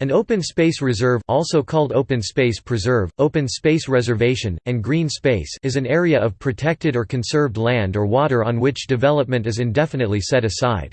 An open space reserve also called open space preserve, open space reservation, and green space is an area of protected or conserved land or water on which development is indefinitely set aside.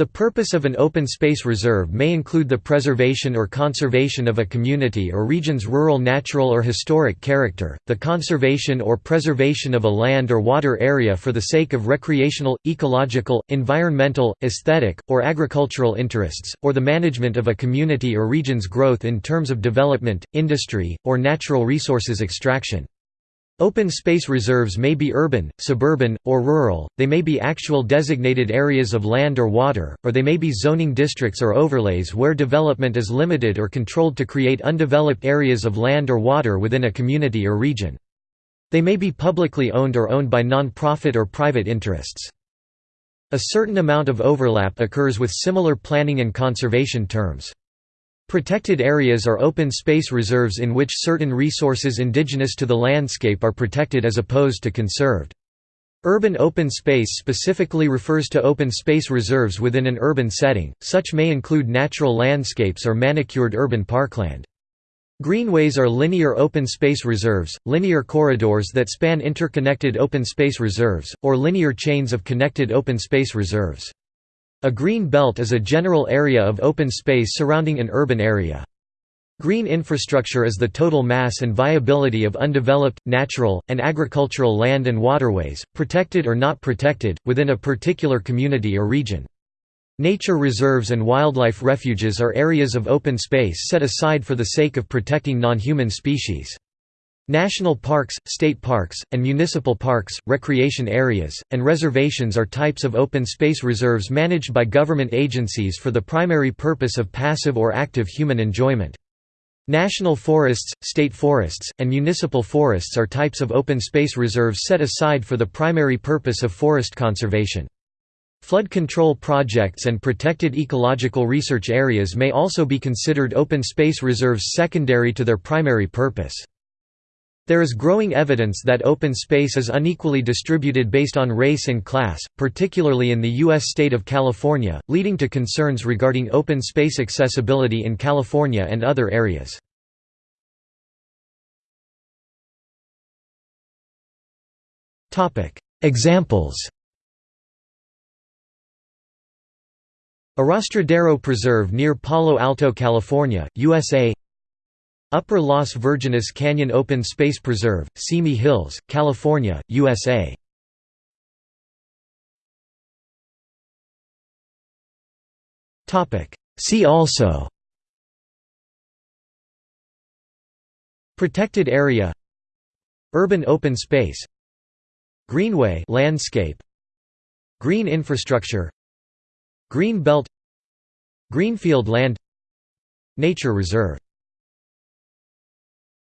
The purpose of an open space reserve may include the preservation or conservation of a community or region's rural natural or historic character, the conservation or preservation of a land or water area for the sake of recreational, ecological, environmental, aesthetic, or agricultural interests, or the management of a community or region's growth in terms of development, industry, or natural resources extraction. Open space reserves may be urban, suburban, or rural, they may be actual designated areas of land or water, or they may be zoning districts or overlays where development is limited or controlled to create undeveloped areas of land or water within a community or region. They may be publicly owned or owned by non-profit or private interests. A certain amount of overlap occurs with similar planning and conservation terms. Protected areas are open space reserves in which certain resources indigenous to the landscape are protected as opposed to conserved. Urban open space specifically refers to open space reserves within an urban setting, such may include natural landscapes or manicured urban parkland. Greenways are linear open space reserves, linear corridors that span interconnected open space reserves, or linear chains of connected open space reserves. A green belt is a general area of open space surrounding an urban area. Green infrastructure is the total mass and viability of undeveloped, natural, and agricultural land and waterways, protected or not protected, within a particular community or region. Nature reserves and wildlife refuges are areas of open space set aside for the sake of protecting non-human species. National parks, state parks, and municipal parks, recreation areas, and reservations are types of open space reserves managed by government agencies for the primary purpose of passive or active human enjoyment. National forests, state forests, and municipal forests are types of open space reserves set aside for the primary purpose of forest conservation. Flood control projects and protected ecological research areas may also be considered open space reserves secondary to their primary purpose. There is growing evidence that open space is unequally distributed based on race and class, particularly in the U.S. state of California, leading to concerns regarding open space accessibility in California and other areas. Examples Arrastradero Preserve near Palo Alto, California, USA Upper Las Virgenes Canyon Open Space Preserve, Simi Hills, California, USA. See also Protected area Urban open space Greenway landscape Green infrastructure Green belt Greenfield land Nature reserve